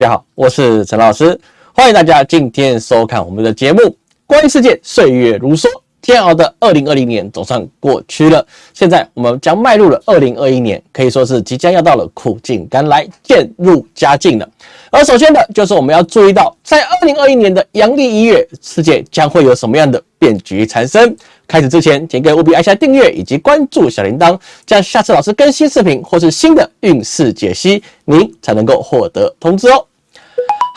大家好，我是陈老师，欢迎大家今天收看我们的节目。关于世界岁月如梭，煎熬的二零二零年总算过去了，现在我们将迈入了二零二一年，可以说是即将要到了苦尽甘来、渐入佳境了。而首先的就是我们要注意到，在二零二一年的阳历一月，世界将会有什么样的变局产生？开始之前，请各位务必按下订阅以及关注小铃铛，这样下次老师更新视频或是新的运势解析，您才能够获得通知哦。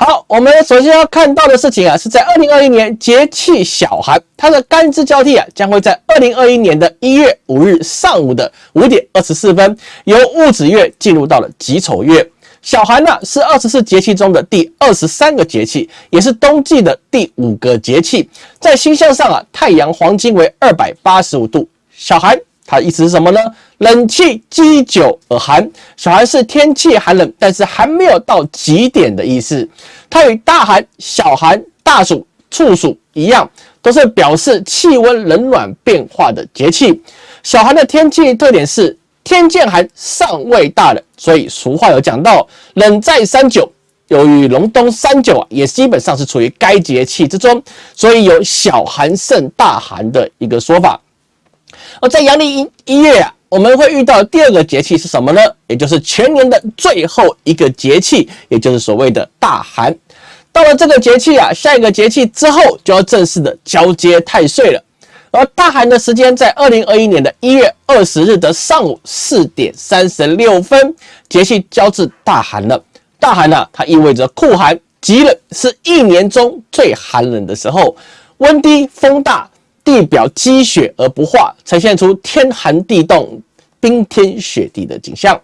好，我们首先要看到的事情啊，是在二零二一年节气小寒，它的干支交替啊，将会在二零二一年的一月五日上午的五点二十四分，由戊子月进入到了己丑月。小寒呢，是二十四节气中的第二十三个节气，也是冬季的第五个节气。在星象上啊，太阳黄金为二百八十五度。小寒。它意思是什么呢？冷气积久而寒，小寒是天气寒冷，但是还没有到极点的意思。它与大寒、小寒、大暑、处暑一样，都是表示气温冷暖变化的节气。小寒的天气特点是天渐寒，尚未大冷，所以俗话有讲到“冷在三九”。由于隆冬三九啊，也基本上是处于该节气之中，所以有小寒胜大寒的一个说法。而在阳历一一月啊，我们会遇到第二个节气是什么呢？也就是全年的最后一个节气，也就是所谓的大寒。到了这个节气啊，下一个节气之后就要正式的交接太岁了。而大寒的时间在二零二一年的一月二十日的上午四点三十六分，节气交至大寒了。大寒呢，它意味着酷寒、极冷，是一年中最寒冷的时候，温低风大。地表积雪而不化，呈现出天寒地冻、冰天雪地的景象。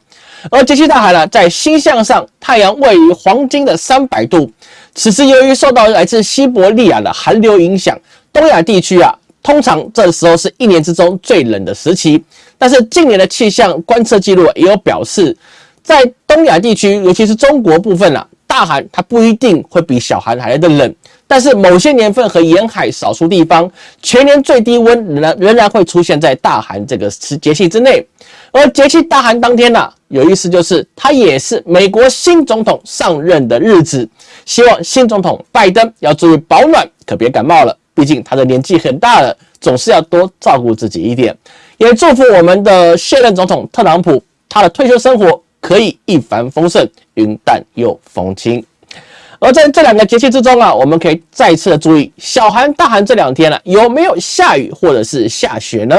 而节气大海呢，在星象上，太阳位于黄金的三百度。此时由于受到来自西伯利亚的寒流影响，东亚地区啊，通常这时候是一年之中最冷的时期。但是近年的气象观测记录也有表示，在东亚地区，尤其是中国部分啊，大寒它不一定会比小寒还来的冷。但是某些年份和沿海少数地方，全年最低温仍然仍然会出现在大寒这个节气之内。而节气大寒当天呢，有意思就是它也是美国新总统上任的日子。希望新总统拜登要注意保暖，可别感冒了。毕竟他的年纪很大了，总是要多照顾自己一点。也祝福我们的现任总统特朗普，他的退休生活可以一帆风顺，云淡又风轻。而在这两个节气之中啊，我们可以再次的注意小寒、大寒这两天呢，有没有下雨或者是下雪呢？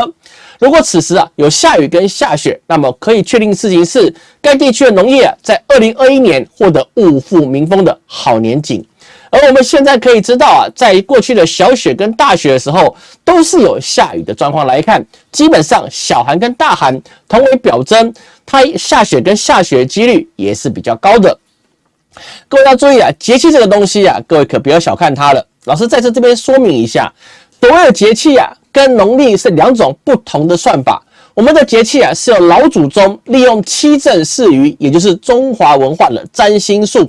如果此时啊有下雨跟下雪，那么可以确定事情是该地区的农业啊，在二零二一年获得物阜民丰的好年景。而我们现在可以知道啊，在过去的小雪跟大雪的时候，都是有下雨的状况来看，基本上小寒跟大寒同为表征，它下雪跟下雪几率也是比较高的。各位要注意啊，节气这个东西啊，各位可不要小看它了。老师在这这边说明一下，所谓的节气啊，跟农历是两种不同的算法。我们的节气啊，是由老祖宗利用七正四余，也就是中华文化的占星术，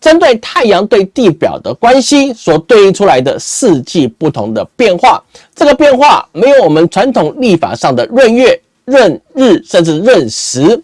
针对太阳对地表的关系所对应出来的四季不同的变化。这个变化没有我们传统历法上的闰月、闰日，甚至闰时，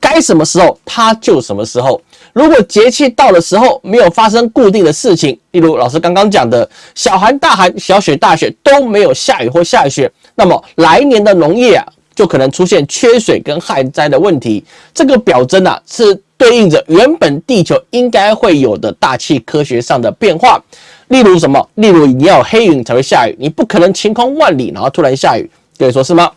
该什么时候它就什么时候。如果节气到的时候没有发生固定的事情，例如老师刚刚讲的小寒、大寒、小雪、大雪都没有下雨或下雪，那么来年的农业啊就可能出现缺水跟旱灾的问题。这个表征啊是对应着原本地球应该会有的大气科学上的变化。例如什么？例如你要黑云才会下雨，你不可能晴空万里然后突然下雨，可以说是吗？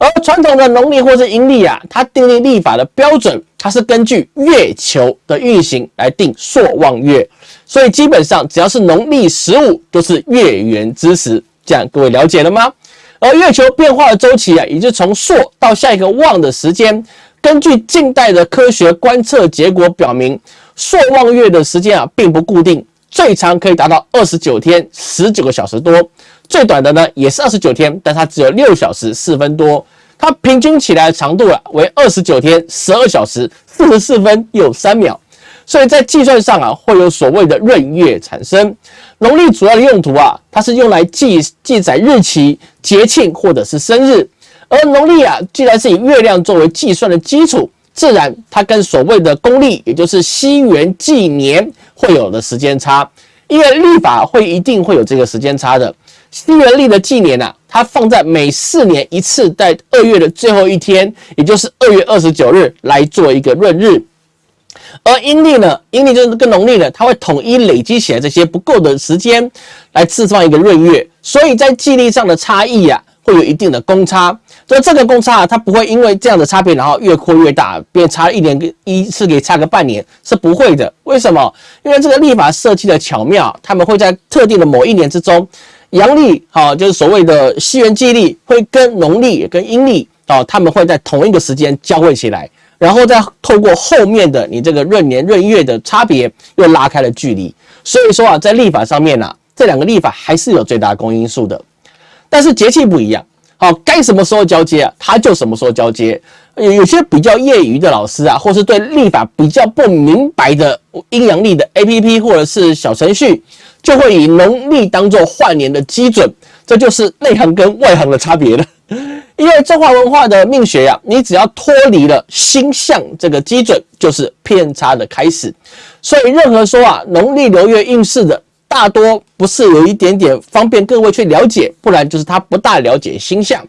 而传统的农历或是阴历啊，它订立历法的标准，它是根据月球的运行来定朔望月，所以基本上只要是农历十五都是月圆之时，这样各位了解了吗？而月球变化的周期啊，也就从朔到下一个望的时间，根据近代的科学观测结果表明，朔望月的时间啊并不固定，最长可以达到二十九天十九个小时多。最短的呢也是二十九天，但它只有六小时四分多，它平均起来的长度啊为二十九天十二小时四十四分又三秒，所以在计算上啊会有所谓的闰月产生。农历主要的用途啊，它是用来记记载日期、节庆或者是生日，而农历啊既然是以月亮作为计算的基础，自然它跟所谓的公历，也就是西元纪年会有的时间差，因为历法会一定会有这个时间差的。西元历的纪年啊，它放在每四年一次，在二月的最后一天，也就是二月二十九日来做一个闰日。而阴历呢，阴历就是跟农历呢，它会统一累积起来这些不够的时间，来释放一个闰月。所以在纪历上的差异啊，会有一定的公差。所以这个公差啊，它不会因为这样的差别，然后越扩越大，变差一年一次给差个半年，是不会的。为什么？因为这个历法设计的巧妙，他们会在特定的某一年之中。阳历好，就是所谓的西元纪历，会跟农历、跟阴历哦，他们会在同一个时间交汇起来，然后再透过后面的你这个闰年、闰月的差别，又拉开了距离。所以说啊，在历法上面呢，这两个历法还是有最大公因数的，但是节气不一样。好，该什么时候交接啊，他就什么时候交接。有有些比较业余的老师啊，或是对历法比较不明白的阴阳历的 A P P 或者是小程序。就会以农历当做换年的基准，这就是内行跟外行的差别了。因为中华文化的命学呀，你只要脱离了星象这个基准，就是偏差的开始。所以任何说啊农历流月运势的，大多不是有一点点方便各位去了解，不然就是他不大了解星象。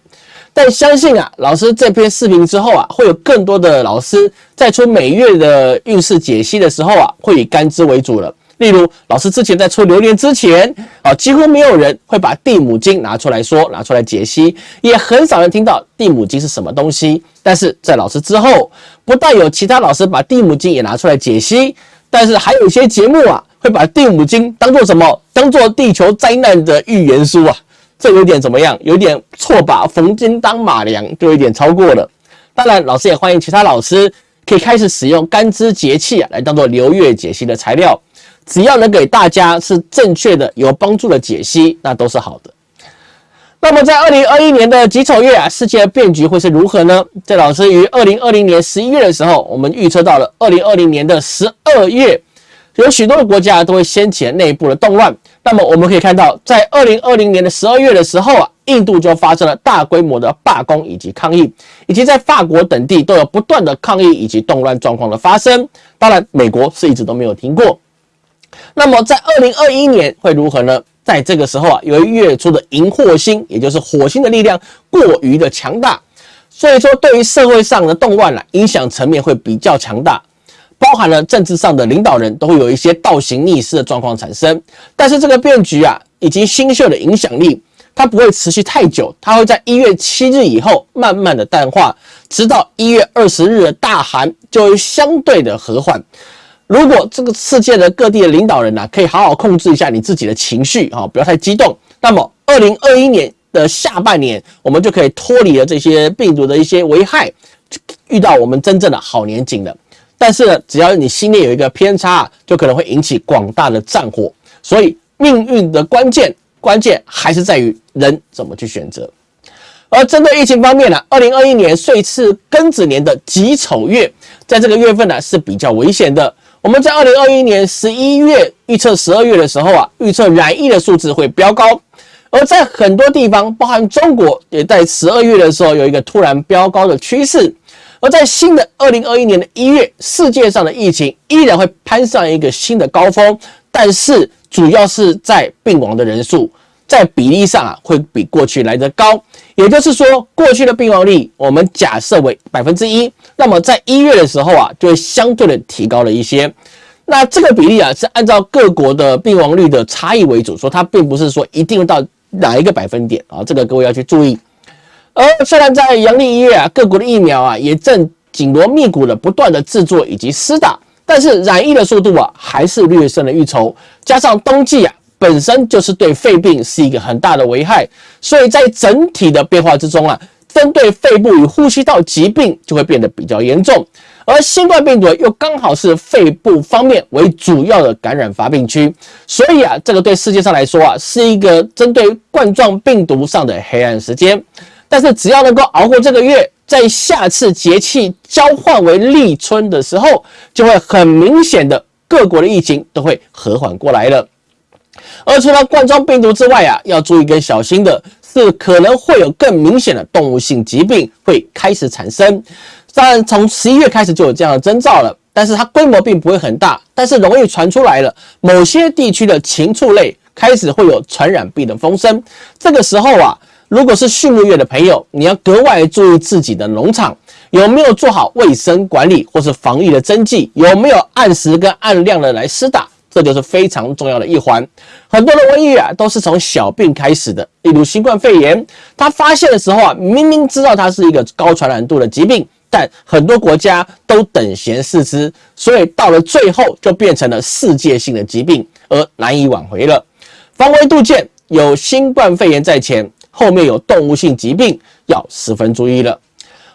但相信啊，老师这篇视频之后啊，会有更多的老师在出每月的运势解析的时候啊，会以干支为主了。例如，老师之前在出榴莲之前啊，几乎没有人会把地母经拿出来说，拿出来解析，也很少人听到地母经是什么东西。但是在老师之后，不但有其他老师把地母经也拿出来解析，但是还有一些节目啊，会把地母经当做什么？当做地球灾难的预言书啊，这有点怎么样？有点错把逢金当马良，就有点超过了。当然，老师也欢迎其他老师可以开始使用干支节气啊，来当做流月解析的材料。只要能给大家是正确的、有帮助的解析，那都是好的。那么在二零二一年的己丑月啊，世界的变局会是如何呢？在老师于二零二零年十一月的时候，我们预测到了二零二零年的十二月，有许多的国家都会掀起内部的动乱。那么我们可以看到，在二零二零年的十二月的时候啊，印度就发生了大规模的罢工以及抗议，以及在法国等地都有不断的抗议以及动乱状况的发生。当然，美国是一直都没有停过。那么在二零二一年会如何呢？在这个时候啊，由于月初的荧惑星，也就是火星的力量过于的强大，所以说对于社会上的动乱啊，影响层面会比较强大，包含了政治上的领导人都会有一些倒行逆施的状况产生。但是这个变局啊，以及星宿的影响力，它不会持续太久，它会在一月七日以后慢慢的淡化，直到一月二十日的大寒就会相对的和缓。如果这个世界的各地的领导人呐，可以好好控制一下你自己的情绪啊，不要太激动，那么二零二一年的下半年，我们就可以脱离了这些病毒的一些危害，遇到我们真正的好年景了。但是呢，只要你心里有一个偏差，就可能会引起广大的战火。所以命运的关键，关键还是在于人怎么去选择。而针对疫情方面呢，二零二一年岁次庚子年的己丑月，在这个月份呢是比较危险的。我们在二零二一年十一月预测十二月的时候啊，预测染疫的数字会飙高，而在很多地方，包含中国，也在十二月的时候有一个突然飙高的趋势。而在新的二零二一年的一月，世界上的疫情依然会攀上一个新的高峰，但是主要是在病亡的人数。在比例上啊，会比过去来得高，也就是说，过去的病亡率我们假设为百分之一，那么在一月的时候啊，就会相对的提高了一些。那这个比例啊，是按照各国的病亡率的差异为主，说它并不是说一定到哪一个百分点啊，这个各位要去注意。而虽然在阳历一月啊，各国的疫苗啊也正紧锣密鼓的不断的制作以及施打，但是染疫的速度啊还是略胜了一筹，加上冬季啊。本身就是对肺病是一个很大的危害，所以在整体的变化之中啊，针对肺部与呼吸道疾病就会变得比较严重，而新冠病毒又刚好是肺部方面为主要的感染发病区，所以啊，这个对世界上来说啊，是一个针对冠状病毒上的黑暗时间。但是只要能够熬过这个月，在下次节气交换为立春的时候，就会很明显的各国的疫情都会和缓过来了。而除了冠状病毒之外啊，要注意跟小心的是，可能会有更明显的动物性疾病会开始产生。当然从十一月开始就有这样的征兆了，但是它规模并不会很大，但是容易传出来了。某些地区的禽畜类开始会有传染病的风声，这个时候啊，如果是畜牧业的朋友，你要格外注意自己的农场有没有做好卫生管理或是防疫的针剂，有没有按时跟按量的来施打。这就是非常重要的一环。很多的瘟疫啊，都是从小病开始的，例如新冠肺炎。它发现的时候啊，明明知道它是一个高传染度的疾病，但很多国家都等闲视之，所以到了最后就变成了世界性的疾病，而难以挽回了。防微杜渐，有新冠肺炎在前，后面有动物性疾病，要十分注意了。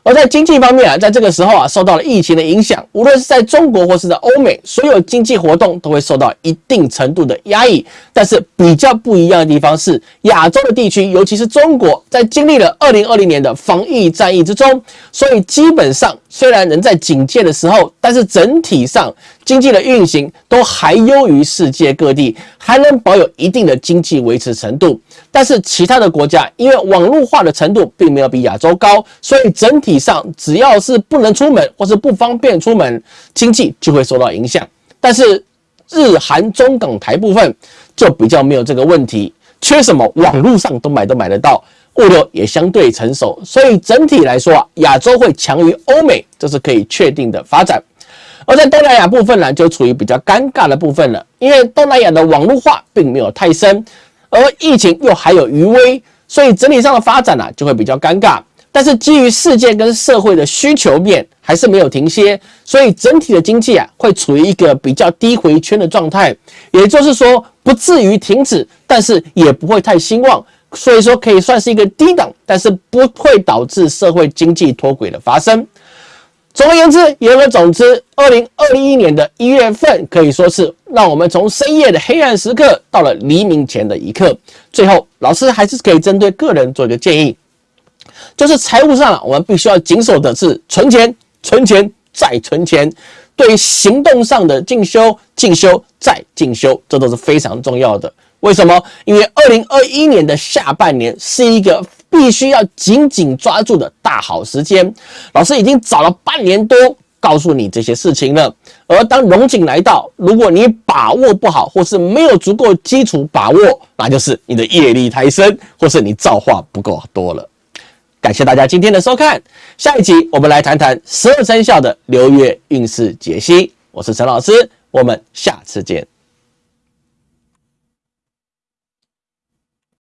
而在经济方面啊，在这个时候啊，受到了疫情的影响，无论是在中国或是在欧美，所有经济活动都会受到一定程度的压抑。但是比较不一样的地方是，亚洲的地区，尤其是中国，在经历了二零二零年的防疫战役之中，所以基本上虽然人在警戒的时候，但是整体上经济的运行都还优于世界各地，还能保有一定的经济维持程度。但是其他的国家因为网络化的程度并没有比亚洲高，所以整体上只要是不能出门或是不方便出门，经济就会受到影响。但是日韩中港台部分就比较没有这个问题，缺什么网络上都买都买得到，物流也相对成熟，所以整体来说啊，亚洲会强于欧美，这是可以确定的发展。而在东南亚部分呢，就处于比较尴尬的部分了，因为东南亚的网络化并没有太深。而疫情又还有余威，所以整体上的发展呢就会比较尴尬。但是基于世界跟社会的需求面还是没有停歇，所以整体的经济啊会处于一个比较低回圈的状态，也就是说不至于停止，但是也不会太兴旺，所以说可以算是一个低档，但是不会导致社会经济脱轨的发生。总而言之，言而总之，二零二一年的一月份可以说是让我们从深夜的黑暗时刻到了黎明前的一刻。最后，老师还是可以针对个人做一个建议，就是财务上我们必须要谨守的是存钱、存钱再存钱。对于行动上的进修、进修再进修，这都是非常重要的。为什么？因为二零二一年的下半年是一个。必须要紧紧抓住的大好时间，老师已经找了半年多，告诉你这些事情了。而当龙井来到，如果你把握不好，或是没有足够基础把握，那就是你的业力太深，或是你造化不够多了。感谢大家今天的收看，下一集我们来谈谈十二生肖的流月运势解析。我是陈老师，我们下次见。